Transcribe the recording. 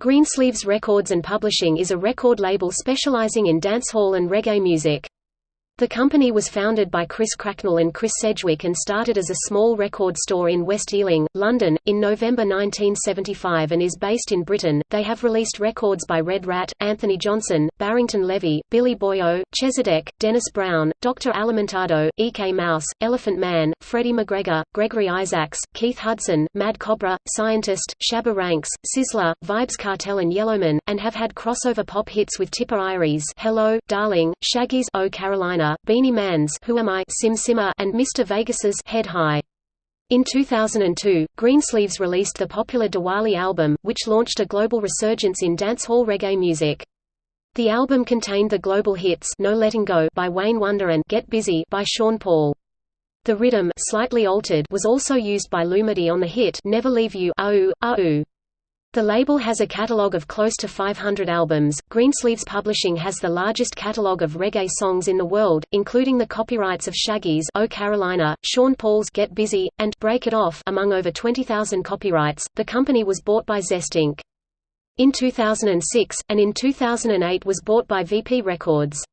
Greensleeves Records and Publishing is a record label specializing in dancehall and reggae music. The company was founded by Chris Cracknell and Chris Sedgwick and started as a small record store in West Ealing, London, in November 1975 and is based in Britain. They have released records by Red Rat, Anthony Johnson, Barrington Levy, Billy Boyo, Chezidek, Dennis Brown, Dr. Alimentado, E.K. Mouse, Elephant Man, Freddie McGregor, Gregory Isaacs, Keith Hudson, Mad Cobra, Scientist, Shabba Ranks, Sizzla, Vybz Kartel and Yellowman, and have had crossover pop hits with Tippa Irie's Hello, Darling, Shaggy's Oh Carolina, Beenie Man's Who Am I, Sim Simma, and Mr. Vegas's Head High. In 2002, Greensleeves released the popular Diwali album, which launched a global resurgence in dancehall reggae music. The album contained the global hits No Letting Go by Wayne Wonder and Get Busy by Sean Paul. The rhythm, slightly altered, was also used by Lumidee on the hit Never Leave You. The label has a catalogue of close to 500 albums. Greensleeves Publishing has the largest catalogue of reggae songs in the world, including the copyrights of Shaggy's Oh Carolina, Sean Paul's Get Busy, and Break It Off among over 20,000 copyrights. The company was bought by Zest Inc. in 2006, and in 2008 was bought by VP Records.